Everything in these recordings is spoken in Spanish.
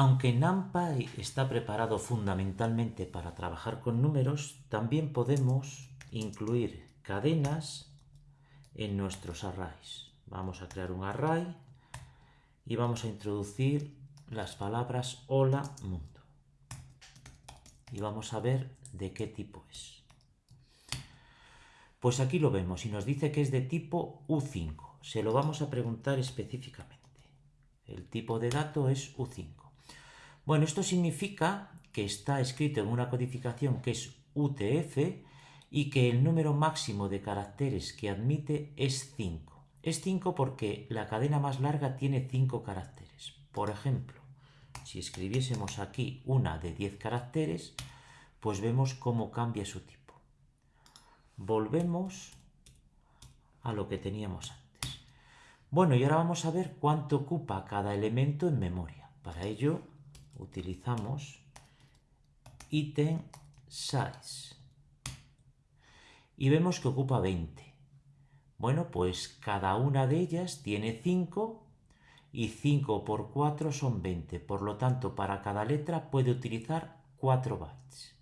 Aunque NumPy está preparado fundamentalmente para trabajar con números, también podemos incluir cadenas en nuestros arrays. Vamos a crear un array y vamos a introducir las palabras hola mundo. Y vamos a ver de qué tipo es. Pues aquí lo vemos y nos dice que es de tipo U5. Se lo vamos a preguntar específicamente. El tipo de dato es U5. Bueno, esto significa que está escrito en una codificación que es UTF y que el número máximo de caracteres que admite es 5. Es 5 porque la cadena más larga tiene 5 caracteres. Por ejemplo, si escribiésemos aquí una de 10 caracteres, pues vemos cómo cambia su tipo. Volvemos a lo que teníamos antes. Bueno, y ahora vamos a ver cuánto ocupa cada elemento en memoria. Para ello utilizamos item size y vemos que ocupa 20. Bueno, pues cada una de ellas tiene 5 y 5 por 4 son 20. Por lo tanto, para cada letra puede utilizar 4 bytes.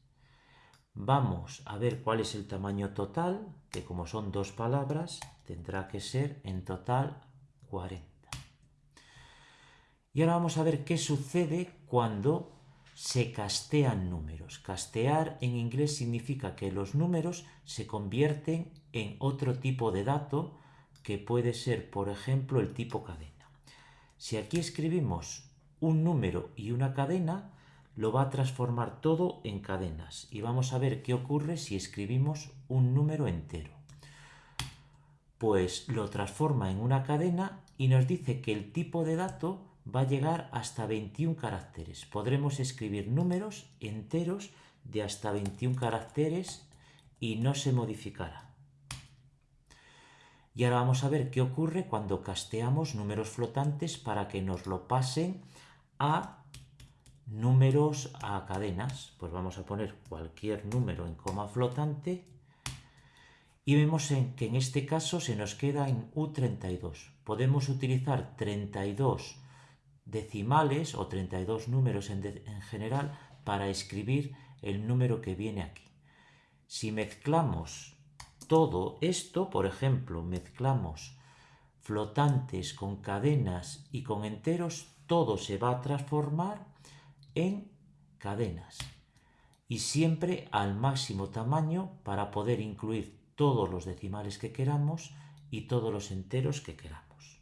Vamos a ver cuál es el tamaño total, que como son dos palabras, tendrá que ser en total 40. Y ahora vamos a ver qué sucede cuando se castean números. Castear en inglés significa que los números se convierten en otro tipo de dato que puede ser, por ejemplo, el tipo cadena. Si aquí escribimos un número y una cadena, lo va a transformar todo en cadenas. Y vamos a ver qué ocurre si escribimos un número entero pues lo transforma en una cadena y nos dice que el tipo de dato va a llegar hasta 21 caracteres. Podremos escribir números enteros de hasta 21 caracteres y no se modificará. Y ahora vamos a ver qué ocurre cuando casteamos números flotantes para que nos lo pasen a números a cadenas. Pues vamos a poner cualquier número en coma flotante y vemos que en este caso se nos queda en U32. Podemos utilizar 32 decimales o 32 números en, en general para escribir el número que viene aquí. Si mezclamos todo esto, por ejemplo, mezclamos flotantes con cadenas y con enteros, todo se va a transformar en cadenas y siempre al máximo tamaño para poder incluir todos los decimales que queramos y todos los enteros que queramos.